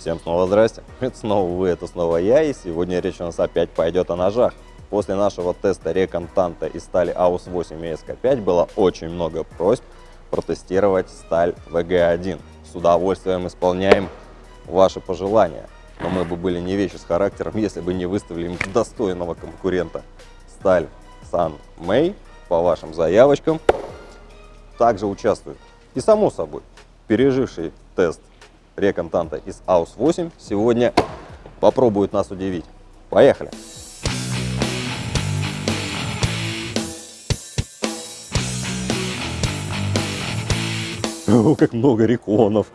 Всем снова здрасте, это снова вы, это снова я, и сегодня речь у нас опять пойдет о ножах. После нашего теста реконтанта из стали AUS 8 и SK5 было очень много просьб протестировать сталь VG1. С удовольствием исполняем ваши пожелания, но мы бы были не вещи с характером, если бы не выставили им достойного конкурента. Сталь Sun Mei по вашим заявочкам также участвует. И само собой, переживший тест реконтанта из AUS 8 сегодня попробует нас удивить. Поехали! О, как много реконов!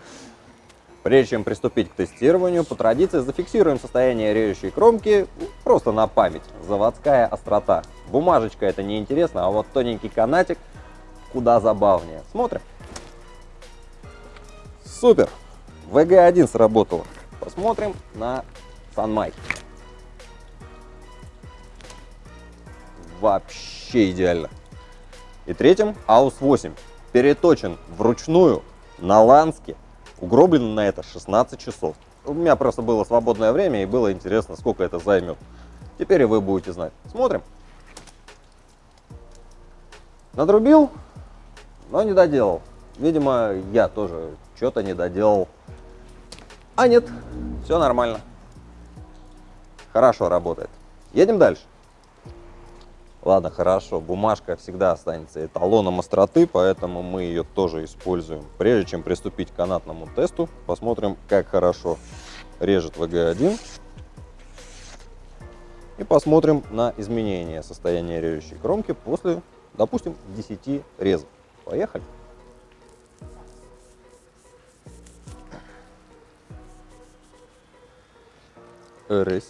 Прежде чем приступить к тестированию, по традиции зафиксируем состояние режущей кромки просто на память. Заводская острота. Бумажечка это неинтересно, а вот тоненький канатик куда забавнее. Смотрим. Супер! VG1 сработало. Посмотрим на Санмай. Вообще идеально. И третьим AUS 8. Переточен вручную на ланске. Угроблено на это 16 часов. У меня просто было свободное время и было интересно, сколько это займет. Теперь и вы будете знать. Смотрим. Надрубил, но не доделал. Видимо, я тоже что-то не доделал. А нет, все нормально. Хорошо работает. Едем дальше. Ладно, хорошо, бумажка всегда останется эталоном остроты, поэтому мы ее тоже используем. Прежде чем приступить к канатному тесту, посмотрим, как хорошо режет VG1. И посмотрим на изменение состояния режущей кромки после, допустим, 10 резов. Поехали. Рысь.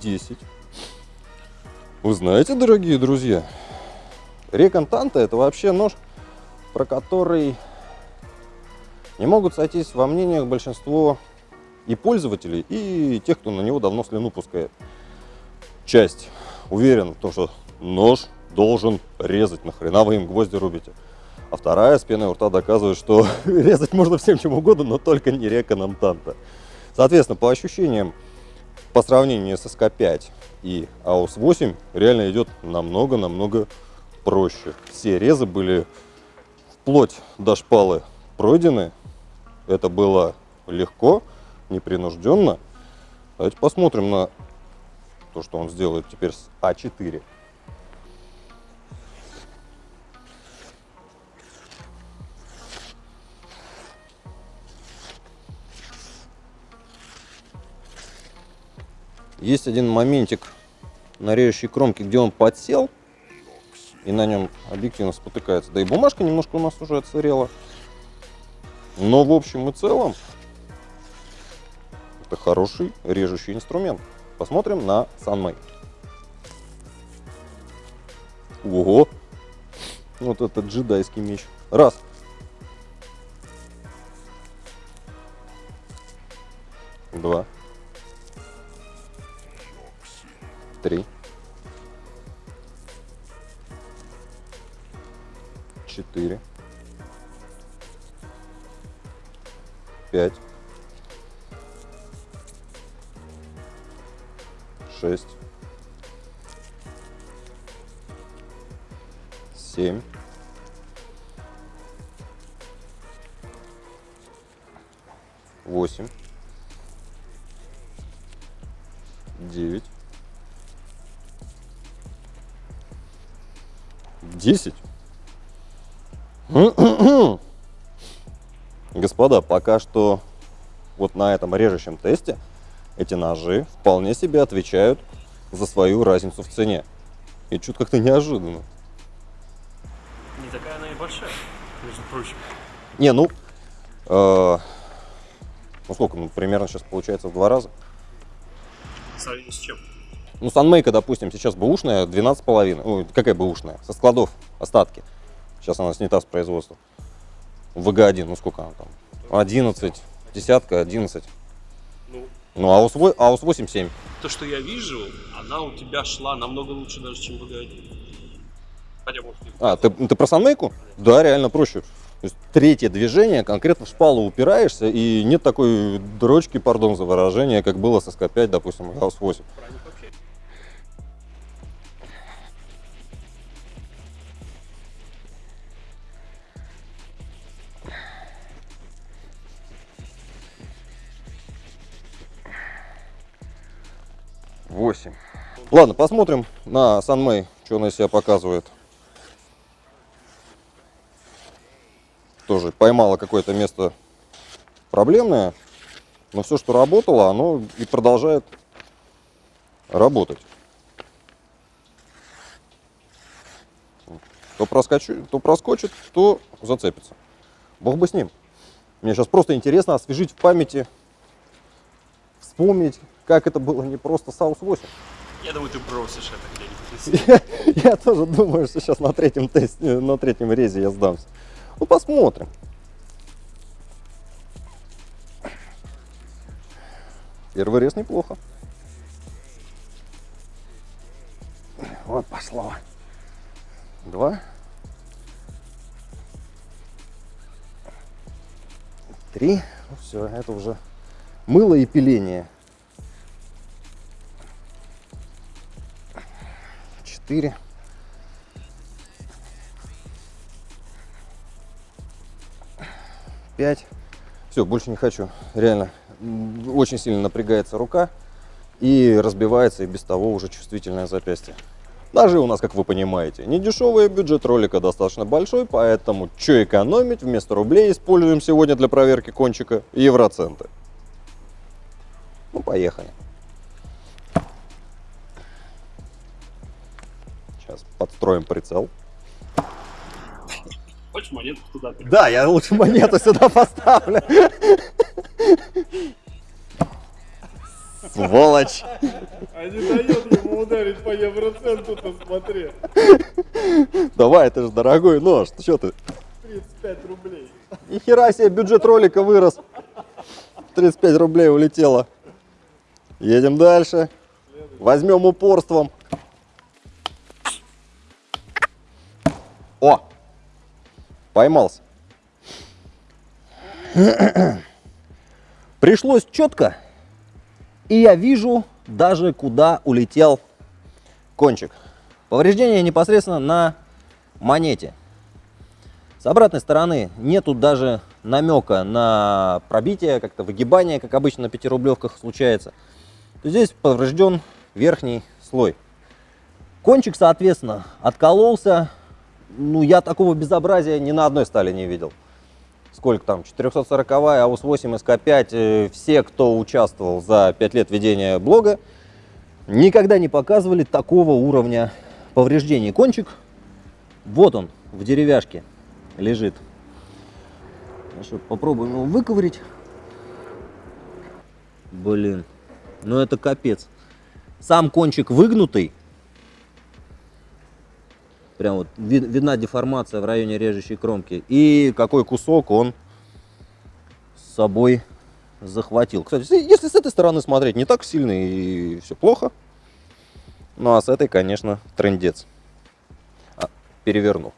Десять. Вы знаете, дорогие друзья, реконтанта это вообще нож, про который не могут сойтись во мнениях большинство и пользователей, и тех, кто на него давно слюну пускает. Часть уверен в том, что нож должен резать, нахрена вы им гвозди рубите. А вторая с пеной у рта доказывает, что резать можно всем чем угодно, но только не реконантанта. Соответственно, по ощущениям, по сравнению с SK5 и AUS 8, реально идет намного-намного проще. Все резы были вплоть до шпалы пройдены. Это было легко непринужденно. Давайте посмотрим на то, что он сделает теперь с А4. Есть один моментик на режущей кромке, где он подсел, и на нем объективно спотыкается. Да и бумажка немножко у нас уже отсырела. Но в общем и целом это хороший режущий инструмент. Посмотрим на Санмей. Ого! Вот этот джедайский меч. Раз. Два. Три. Четыре. Пять. Шесть, семь, восемь, девять, десять. Господа, пока что вот на этом режущем тесте эти ножи вполне себе отвечают за свою разницу в цене. И чуть как-то неожиданно. Не такая она и большая, между прочим. Не, ну, э, ну сколько, ну примерно сейчас получается в два раза. Сравнение с чем? Ну, Санмейка, допустим, сейчас бэушная 12,5. Ой, какая бэушная? Со складов остатки. Сейчас она снята с производства. ВГ-1, ну сколько она там? 11. десятка, 11. Ну, АУС, АУС 8.7. то, что я вижу, она у тебя шла намного лучше даже, чем в ВГ-1. Хотя, может, не А, ты, ты про санмейку? Да, реально проще. То есть третье движение, конкретно в шпалу упираешься, и нет такой дрочки, пардон за выражение, как было с СК5, допустим, и АУС 8. про них вообще. Восемь. Ладно, посмотрим на Санмей, что он из себя показывает. Тоже поймала какое-то место проблемное, но все, что работало, оно и продолжает работать. То, проскочу, то проскочит, то зацепится. Бог бы с ним. Мне сейчас просто интересно освежить в памяти, вспомнить, как это было не просто Саус 8. Я думаю, ты бросишь это где-нибудь. Я, я тоже думаю, что сейчас на третьем тесте, на третьем резе я сдамся. Ну, посмотрим. Первый рез неплохо. Вот пошло. Два. Три. Ну, все, это уже мыло и пиление. Четыре. Пять. Все, больше не хочу. Реально. Очень сильно напрягается рука и разбивается и без того уже чувствительное запястье. Ножи у нас, как вы понимаете, не дешевые, бюджет ролика достаточно большой, поэтому что экономить, вместо рублей используем сегодня для проверки кончика евроценты. Ну, поехали. Подстроим прицел. Хочешь монетку туда перед- Да, я лучше монету сюда поставлю. Сволочь. А не дает ему ударить по евроценту-то, смотри. Давай, это же дорогой нож. Ты что ты? 35 рублей. Ни хера себе, бюджет ролика вырос. 35 рублей улетело. Едем дальше. Возьмем упорством. О! Поймался. Пришлось четко. И я вижу даже, куда улетел кончик. Повреждение непосредственно на монете. С обратной стороны нету даже намека на пробитие, как-то выгибание, как обычно на пятирублевках случается. Здесь поврежден верхний слой. Кончик, соответственно, откололся. Ну, я такого безобразия ни на одной стали не видел. Сколько там? 440 АУС-8 СК5. э, Все, кто участвовал за 5 лет ведения блога, никогда не показывали такого уровня повреждений. Кончик, вот он, в деревяшке лежит. Сейчас попробуем его выковырить. Блин, ну это капец. Сам кончик выгнутый. Прям вот ви- видна деформация в районе режущей кромки. И какой кусок он с собой захватил. Кстати, если- с этой стороны смотреть, не так сильно и все плохо. Ну а с этой, конечно, трендец. А, переверну.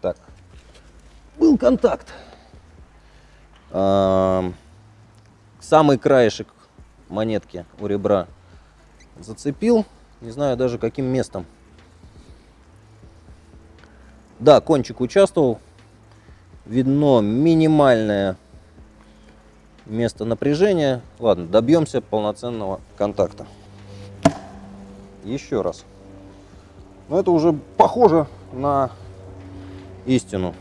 Так. Был контакт. Ам, Самый краешек монетки у ребра зацепил. Не знаю даже каким местом. Да, кончик участвовал. Видно минимальное место напряжения. Ладно, добьемся полноценного контакта. Еще раз. Но это уже похоже на истину.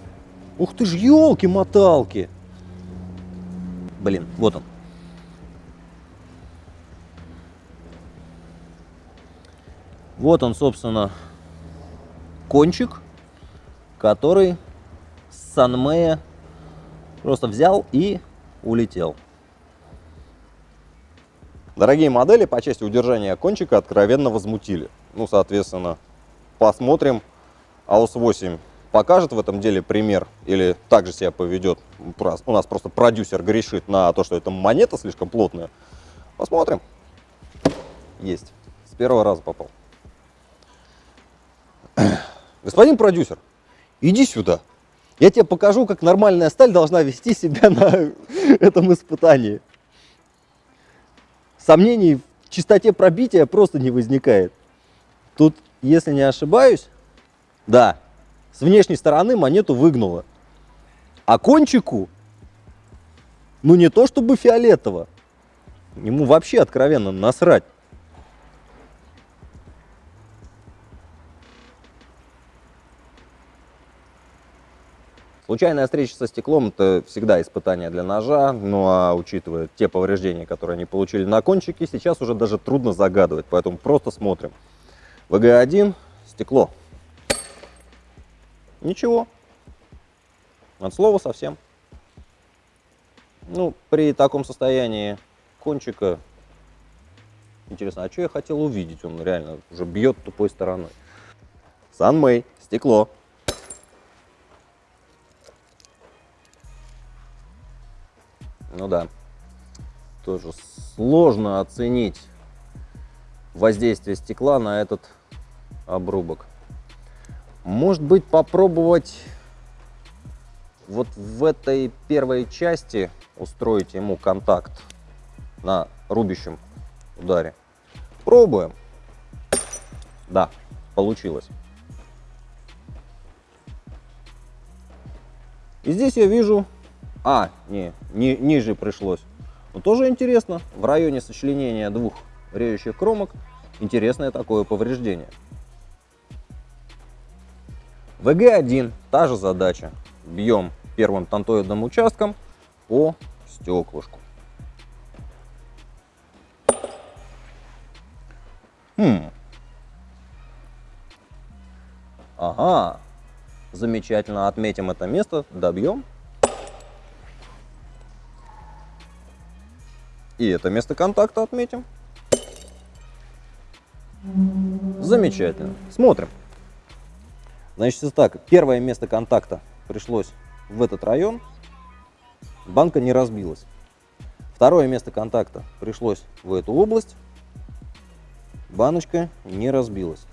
Ух ты ж, елки-моталки! Блин, вот он. Вот он, собственно, кончик, который с Санмея просто взял и улетел. Дорогие модели по части удержания кончика откровенно возмутили. Ну, соответственно, посмотрим, АОС-8 покажет в этом деле пример или также себя поведет. У нас просто продюсер грешит на то, что эта монета слишком плотная. Посмотрим. Есть. С первого раза попал. Господин продюсер, иди сюда. Я тебе покажу, как нормальная сталь должна вести себя на этом испытании. Сомнений в чистоте пробития просто не возникает. Тут, если не ошибаюсь, да, с внешней стороны монету выгнуло. А кончику, ну не то чтобы фиолетово, ему вообще откровенно насрать. Случайная встреча со стеклом – это всегда испытание для ножа, ну а учитывая те повреждения, которые они получили на кончике, сейчас уже даже трудно загадывать, поэтому просто смотрим. ВГ-1, стекло. Ничего. От слова совсем. Ну, при таком состоянии кончика, интересно, а что я хотел увидеть? Он реально уже бьет тупой стороной. Санмэй, стекло. Ну да. Тоже сложно оценить воздействие стекла на этот обрубок. Может быть, попробовать вот в этой первой части устроить ему контакт на рубящем ударе. Пробуем. Да, получилось. И здесь я вижу... А, не, ни- ниже пришлось. Но тоже интересно. В районе сочленения двух режущих кромок интересное такое повреждение. ВГ-1, та же задача. Бьем первым тантоидным участком по стеклышку. Хм. Ага. Замечательно. Отметим это место, добьем. И это место контакта отметим. Замечательно. Смотрим. Значит, так, первое место контакта пришлось в этот район, банка не разбилась. Второе место контакта пришлось в эту область, баночка не разбилась.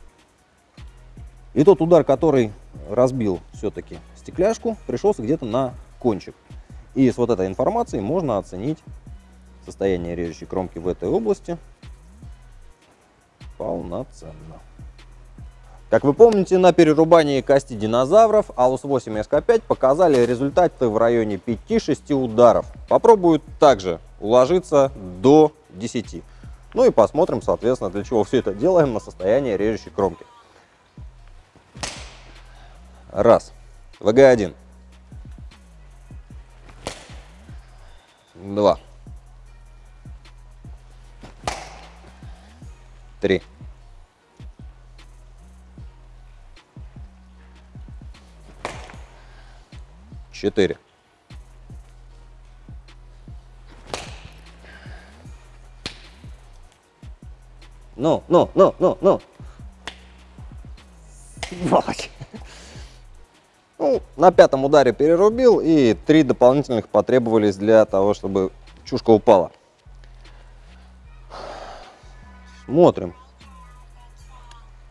И тот удар, который разбил все-таки стекляшку, пришелся где-то на кончик. И с вот этой информацией можно оценить состояние режущей кромки в этой области полноценно. Как вы помните, на перерубании кости динозавров AUS-8 и SK5 показали результаты в районе 5-6 ударов. Попробую также уложиться до 10. Ну и посмотрим, соответственно, для чего все это делаем на состояние режущей кромки. Раз. ВГ-1. Два. Три. Четыре. Ну, ну, ну, ну, ну. Сволочь. Ну, на пятом ударе перерубил, и три дополнительных потребовались для того, чтобы чушка упала. Смотрим.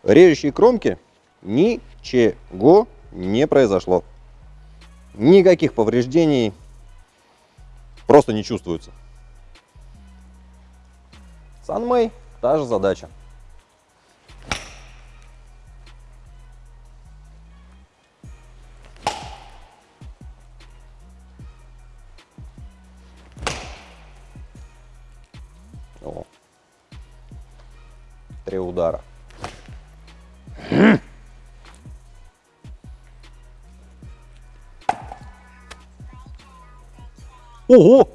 Режущие кромки ничего не произошло. Никаких повреждений просто не чувствуется. Санмэй, та же задача. О. Три удара. Ого!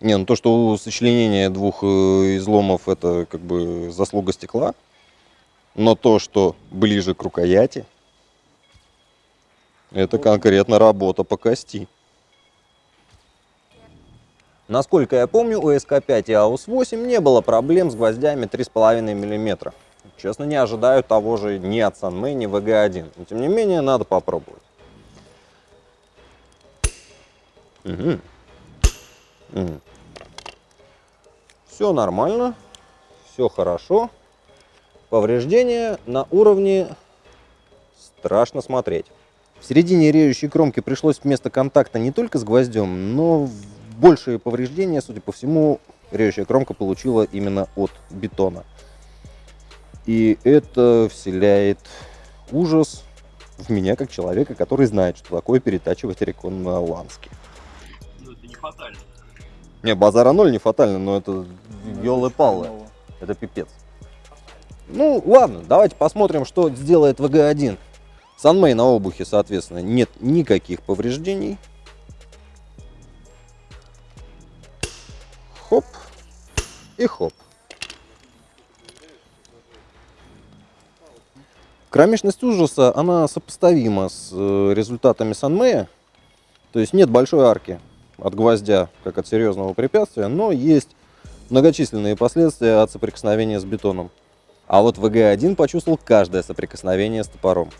Не, ну то, что сочленение двух э, изломов это как бы заслуга стекла, но то, что ближе к рукояти, это конкретно работа по кости. Насколько я помню, у СК5 и АУС-8 не было проблем с гвоздями 3,5 мм. Честно, не ожидаю того же ни от Sunmay, ни VG1. Но, тем не менее, надо попробовать. Угу. Угу. Все нормально, все хорошо. Повреждения на уровне страшно смотреть. В середине режущей кромки пришлось вместо контакта не только с гвоздем, но большие повреждения, судя по всему, режущая кромка получила именно от бетона. И это вселяет ужас в меня, как человека, который знает, что такое перетачивать рекон на ланске. Ну, это не фатально. Не, базара ноль не фатально, но это елы-палы. Это пипец. Ну, ладно, давайте посмотрим, что сделает ВГ-1. Санмей на обухе, соответственно, нет никаких повреждений. Хоп и хоп. Кромешность ужаса, она сопоставима с э, результатами Санмея. То есть нет большой арки от гвоздя, как от серьезного препятствия, но есть многочисленные последствия от соприкосновения с бетоном. А вот ВГ-1 почувствовал каждое соприкосновение с топором.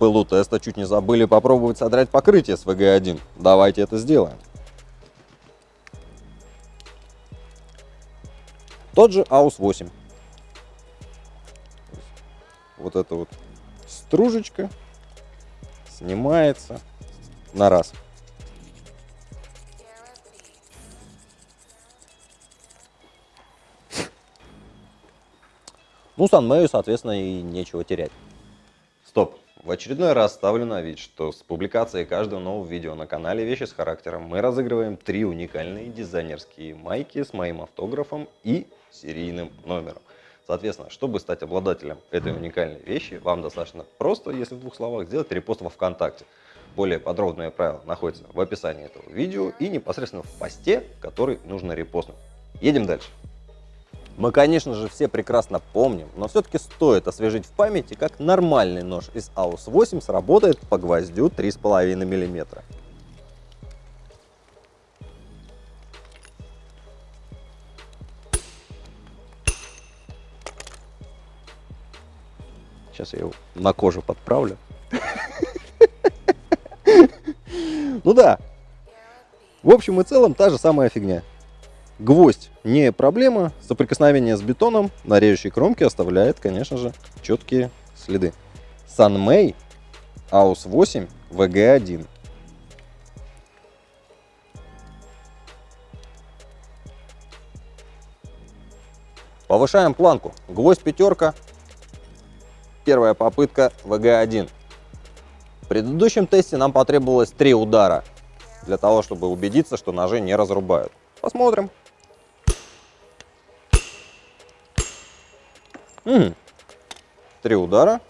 Пылу теста чуть не забыли попробовать содрать покрытие с ВГ-1. Давайте это сделаем. Тот же AUS-8 вот эта вот стружечка снимается на раз. Ну, Санмею, соответственно, и нечего терять. Стоп. В очередной раз ставлю на вид, что с публикацией каждого нового видео на канале «Вещи с характером» мы разыгрываем три уникальные дизайнерские майки с моим автографом и серийным номером. Соответственно, чтобы стать обладателем этой уникальной вещи, вам достаточно просто, если в двух словах, сделать репост во ВКонтакте. Более подробные правила находятся в описании этого видео и непосредственно в посте, который нужно репостнуть. Едем дальше. Мы, конечно же, все прекрасно помним, но все-таки стоит освежить в памяти, как нормальный нож из AUS 8 сработает по гвоздю 3,5 мм. Сейчас я его на кожу подправлю. Ну да. В общем и целом та же самая фигня. Гвоздь не проблема, соприкосновение с бетоном на режущей кромке оставляет, конечно же, четкие следы. Sunmay AUS 8 VG1. Повышаем планку. Гвоздь пятерка, первая попытка ВГ-1. В предыдущем тесте нам потребовалось три удара для того, чтобы убедиться, что ножи не разрубают. Посмотрим. Угу. Три удара.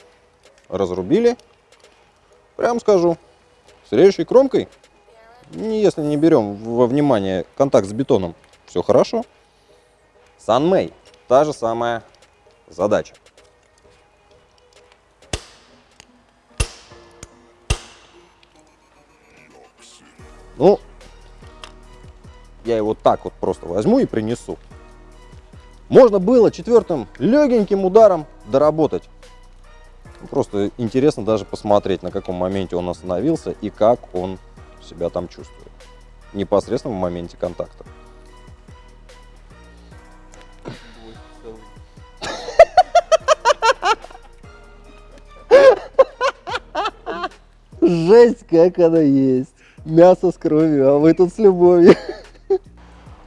Разрубили. Прям скажу. С режущей кромкой, если не берем во внимание контакт с бетоном, все хорошо. Санмей. Та же самая задача. Ну, я его так вот просто возьму и принесу. Можно было четвертым легеньким ударом доработать. Просто интересно даже посмотреть, на каком моменте он остановился и как он себя там чувствует. Непосредственно в моменте контакта. Жесть, как она есть мясо с кровью, а вы тут с любовью.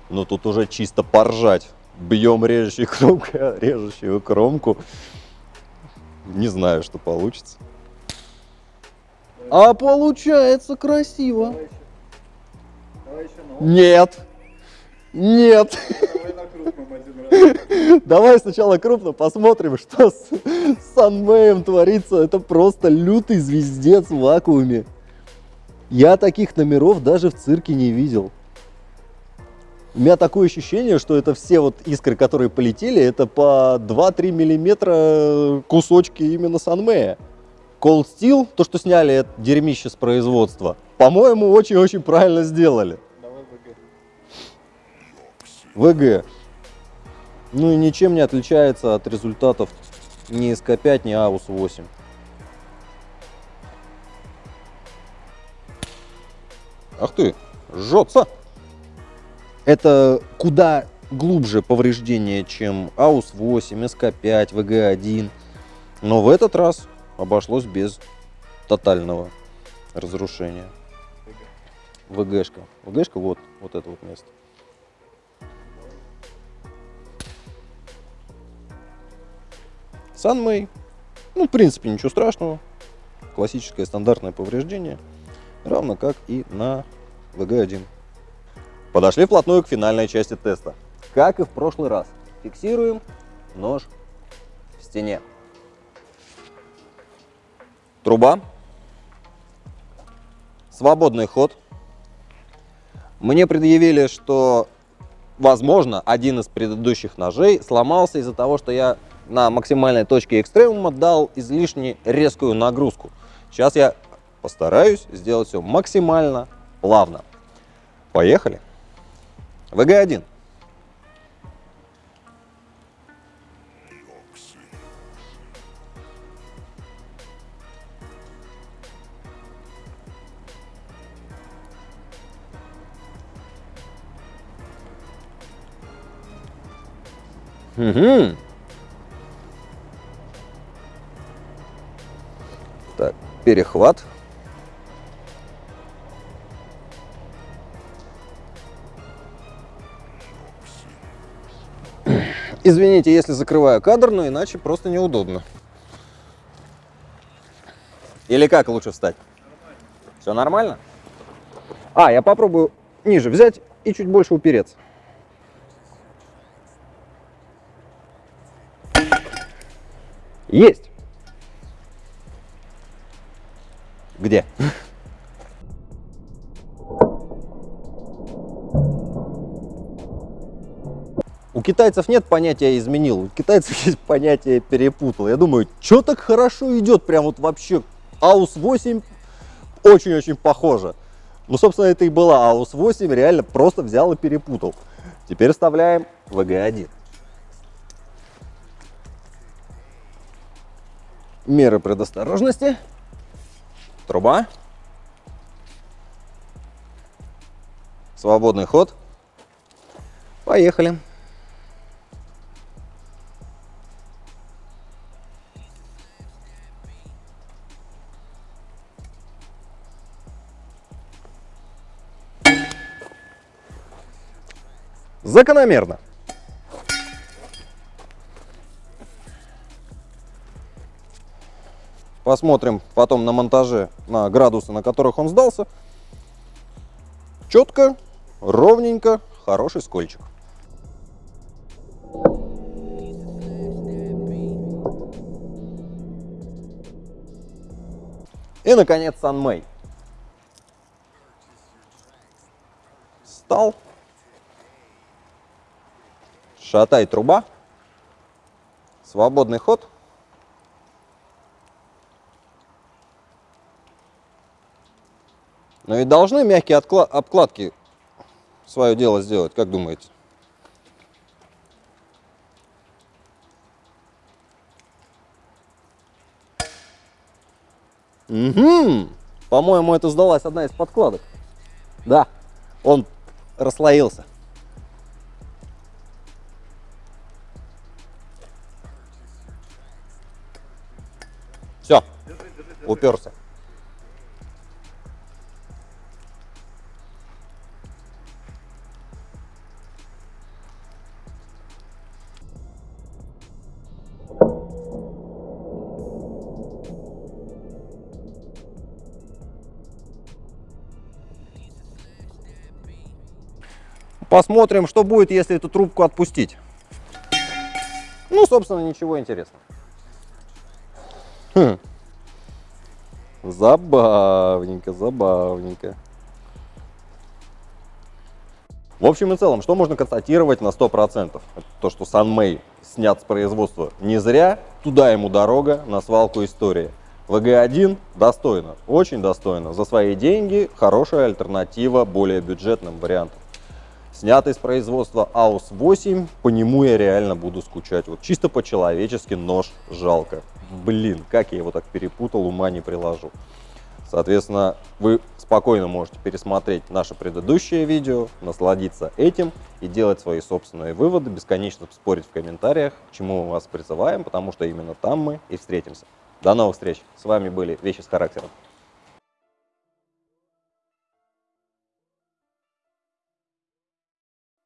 Ну тут уже чисто поржать. Бьем режущую кромку, режущую кромку. Не знаю, что получится. А получается красиво. Нет. Нет. Давай сначала крупно посмотрим, что с Санмеем творится. Это просто лютый звездец в вакууме. Я таких номеров даже в цирке не видел. У меня такое ощущение, что это все вот искры, которые полетели, это по 2-3 миллиметра кусочки именно Санмея. Cold Steel, то, что сняли это дерьмище с производства, по-моему, очень-очень правильно сделали. ВГ. Ну и ничем не отличается от результатов ни СК5, ни АУС-8. Ах ты, жжется! Это куда глубже повреждение, чем АУС-8, СК5, ВГ-1. Но в этот раз обошлось без тотального разрушения. ВГшка. ВГшка вот, вот это вот место. Санмей. Ну, в принципе, ничего страшного. Классическое стандартное повреждение. Равно как и на ВГ-1. Подошли вплотную к финальной части теста. Как и в прошлый раз. Фиксируем нож в стене. Труба. Свободный ход. Мне предъявили, что, возможно, один из предыдущих ножей сломался из-за того, что я на максимальной точке экстремума дал излишне резкую нагрузку. Сейчас я постараюсь сделать все максимально плавно. Поехали. ВГ-1. Угу. Так, перехват. Извините, если закрываю кадр, но иначе просто неудобно. Или как лучше встать? Все нормально? А, я попробую ниже взять и чуть больше упереться. Есть. Китайцев нет понятия изменил, у китайцев есть понятие перепутал. Я думаю, что так хорошо идет, прям вот вообще AUS 8 очень-очень похоже. Ну, собственно, это и была AUS 8, реально просто взял и перепутал. Теперь вставляем VG1. Меры предосторожности. Труба. Свободный ход. Поехали. Закономерно. Посмотрим потом на монтаже на градусы, на которых он сдался. Четко, ровненько, хороший скольчик. И, наконец, Санмей. Встал. Шатай труба. Свободный ход. Но ведь должны мягкие обкладки свое дело сделать, как думаете? Угу. По-моему, это сдалась одна из подкладок. Да, он расслоился. Уперся. Посмотрим, что будет, если эту трубку отпустить. Ну, собственно, ничего интересного. Хм. Забавненько, забавненько. В общем и целом, что можно констатировать на 100%? Это то, что Санмей снят с производства не зря, туда ему дорога, на свалку истории. ВГ-1 достойно, очень достойно. За свои деньги хорошая альтернатива более бюджетным вариантам. снятый с производства AUS 8. По нему я реально буду скучать. Вот чисто по-человечески нож жалко. Блин, как я его так перепутал, ума не приложу. Соответственно, вы спокойно можете пересмотреть наше предыдущее видео, насладиться этим и делать свои собственные выводы, бесконечно спорить в комментариях, к чему мы вас призываем, потому что именно там мы и встретимся. До новых встреч! С вами были Вещи с характером.